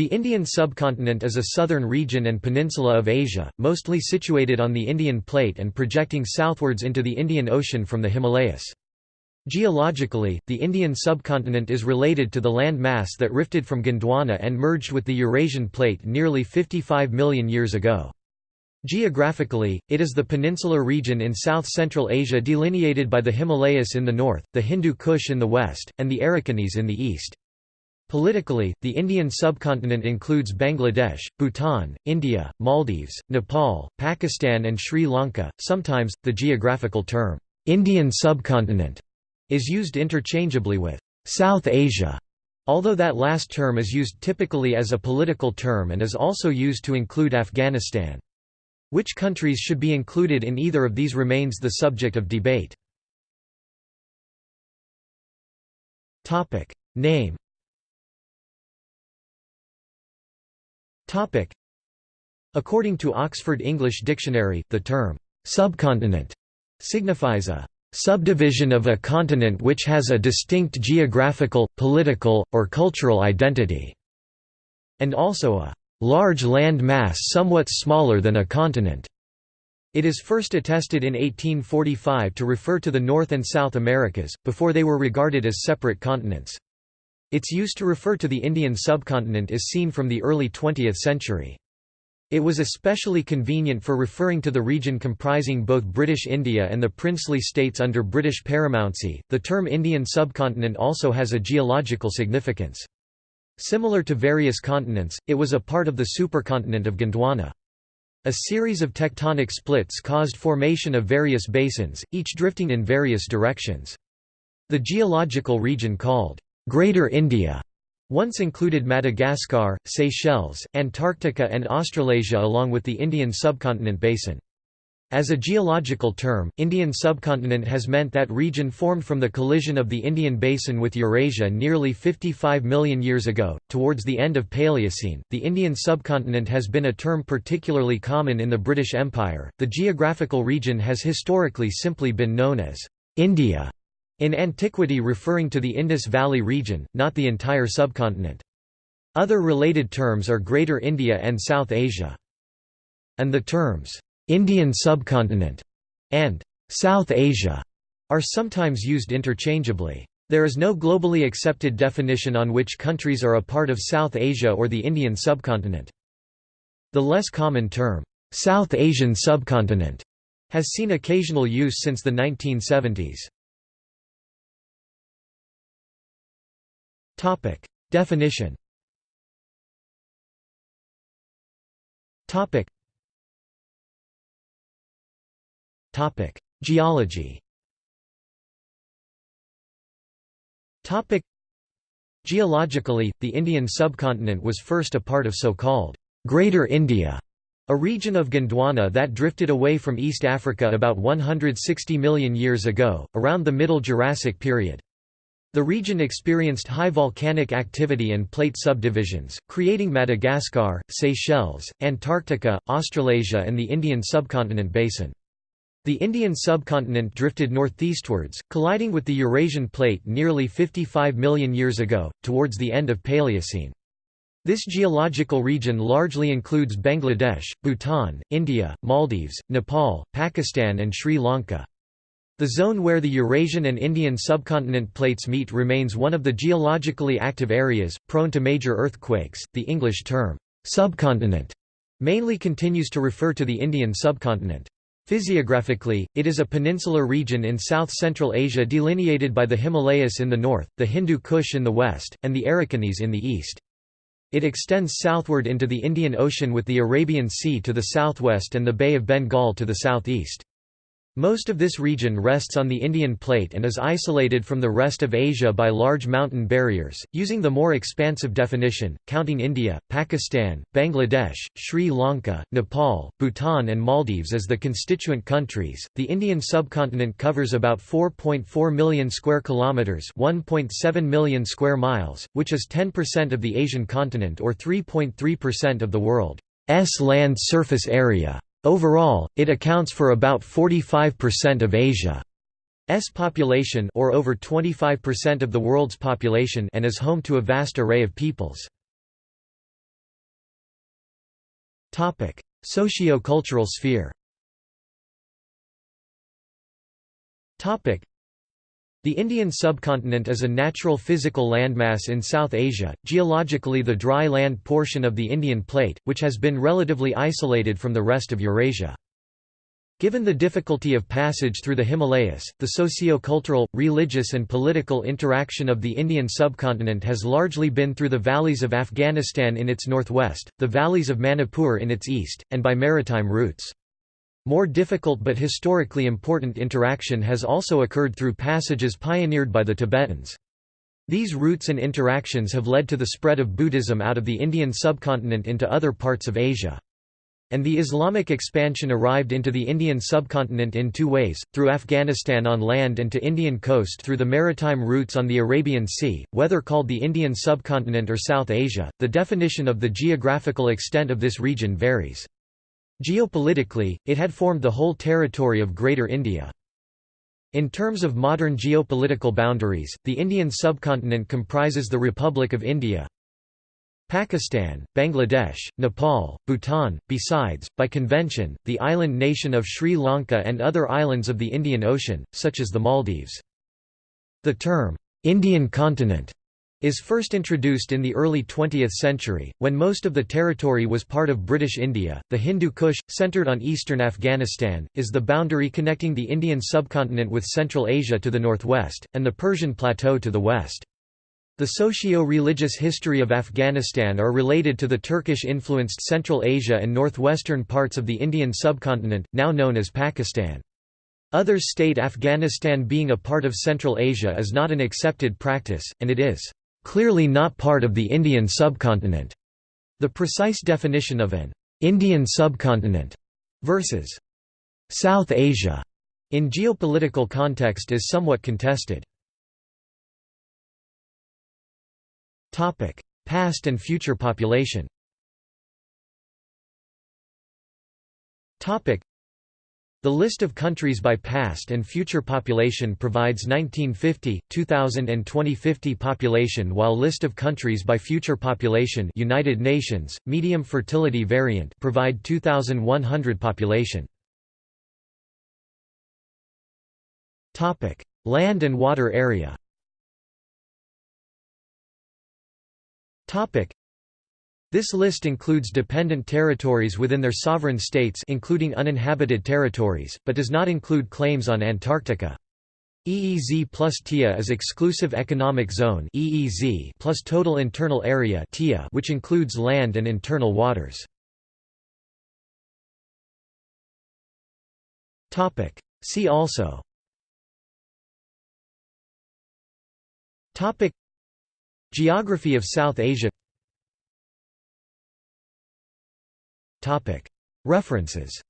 The Indian subcontinent is a southern region and peninsula of Asia, mostly situated on the Indian plate and projecting southwards into the Indian Ocean from the Himalayas. Geologically, the Indian subcontinent is related to the land mass that rifted from Gondwana and merged with the Eurasian plate nearly 55 million years ago. Geographically, it is the peninsular region in south-central Asia delineated by the Himalayas in the north, the Hindu Kush in the west, and the Arakanese in the east. Politically, the Indian subcontinent includes Bangladesh, Bhutan, India, Maldives, Nepal, Pakistan, and Sri Lanka. Sometimes, the geographical term, Indian subcontinent, is used interchangeably with South Asia, although that last term is used typically as a political term and is also used to include Afghanistan. Which countries should be included in either of these remains the subject of debate. Name According to Oxford English Dictionary, the term, "'subcontinent' signifies a "'subdivision of a continent which has a distinct geographical, political, or cultural identity' and also a "'large land mass somewhat smaller than a continent' It is first attested in 1845 to refer to the North and South Americas, before they were regarded as separate continents. Its use to refer to the Indian subcontinent is seen from the early 20th century. It was especially convenient for referring to the region comprising both British India and the princely states under British paramountcy. The term Indian subcontinent also has a geological significance. Similar to various continents, it was a part of the supercontinent of Gondwana. A series of tectonic splits caused formation of various basins, each drifting in various directions. The geological region called Greater India once included Madagascar, Seychelles, Antarctica and Australasia along with the Indian subcontinent basin. As a geological term, Indian subcontinent has meant that region formed from the collision of the Indian basin with Eurasia nearly 55 million years ago. Towards the end of Paleocene, the Indian subcontinent has been a term particularly common in the British Empire. The geographical region has historically simply been known as India in antiquity referring to the Indus Valley region, not the entire subcontinent. Other related terms are Greater India and South Asia. And the terms, "'Indian subcontinent' and "'South Asia' are sometimes used interchangeably. There is no globally accepted definition on which countries are a part of South Asia or the Indian subcontinent. The less common term, "'South Asian subcontinent' has seen occasional use since the 1970s. Topic. Definition Topic. Topic. Geology Topic. Geologically, the Indian subcontinent was first a part of so-called Greater India, a region of Gondwana that drifted away from East Africa about 160 million years ago, around the Middle Jurassic period. The region experienced high volcanic activity and plate subdivisions, creating Madagascar, Seychelles, Antarctica, Australasia and the Indian subcontinent basin. The Indian subcontinent drifted northeastwards, colliding with the Eurasian plate nearly 55 million years ago, towards the end of Paleocene. This geological region largely includes Bangladesh, Bhutan, India, Maldives, Nepal, Pakistan and Sri Lanka. The zone where the Eurasian and Indian subcontinent plates meet remains one of the geologically active areas, prone to major earthquakes. The English term, subcontinent, mainly continues to refer to the Indian subcontinent. Physiographically, it is a peninsular region in south-central Asia delineated by the Himalayas in the north, the Hindu Kush in the west, and the Arakanese in the east. It extends southward into the Indian Ocean with the Arabian Sea to the southwest and the Bay of Bengal to the southeast. Most of this region rests on the Indian plate and is isolated from the rest of Asia by large mountain barriers. Using the more expansive definition, counting India, Pakistan, Bangladesh, Sri Lanka, Nepal, Bhutan, and Maldives as the constituent countries, the Indian subcontinent covers about 4.4 million square kilometers, 1.7 million square miles, which is 10% of the Asian continent or 3.3% of the world's land surface area. Overall, it accounts for about 45% of Asia's population or over 25% of the world's population and is home to a vast array of peoples. Socio-cultural sphere the Indian subcontinent is a natural physical landmass in South Asia, geologically the dry land portion of the Indian plate, which has been relatively isolated from the rest of Eurasia. Given the difficulty of passage through the Himalayas, the socio-cultural, religious and political interaction of the Indian subcontinent has largely been through the valleys of Afghanistan in its northwest, the valleys of Manipur in its east, and by maritime routes. More difficult but historically important interaction has also occurred through passages pioneered by the Tibetans. These routes and interactions have led to the spread of Buddhism out of the Indian subcontinent into other parts of Asia. And the Islamic expansion arrived into the Indian subcontinent in two ways, through Afghanistan on land and to Indian coast through the maritime routes on the Arabian Sea, whether called the Indian subcontinent or South Asia, the definition of the geographical extent of this region varies. Geopolitically, it had formed the whole territory of Greater India. In terms of modern geopolitical boundaries, the Indian subcontinent comprises the Republic of India, Pakistan, Bangladesh, Nepal, Bhutan, besides, by convention, the island nation of Sri Lanka and other islands of the Indian Ocean, such as the Maldives. The term, "'Indian continent' is first introduced in the early 20th century, when most of the territory was part of British India. The Hindu Kush, centered on eastern Afghanistan, is the boundary connecting the Indian subcontinent with Central Asia to the northwest, and the Persian Plateau to the west. The socio-religious history of Afghanistan are related to the Turkish-influenced Central Asia and northwestern parts of the Indian subcontinent, now known as Pakistan. Others state Afghanistan being a part of Central Asia is not an accepted practice, and it is clearly not part of the Indian subcontinent. The precise definition of an Indian subcontinent versus South Asia in geopolitical context is somewhat contested. Topic: Past and future population the list of countries by past and future population provides 1950, 2000 and 2050 population while list of countries by future population United Nations, medium fertility variant provide 2100 population. Land and water area this list includes dependent territories within their sovereign states including uninhabited territories, but does not include claims on Antarctica. EEZ plus TIA is Exclusive Economic Zone EEZ plus Total Internal Area TIA which includes land and internal waters. See also Geography of South Asia References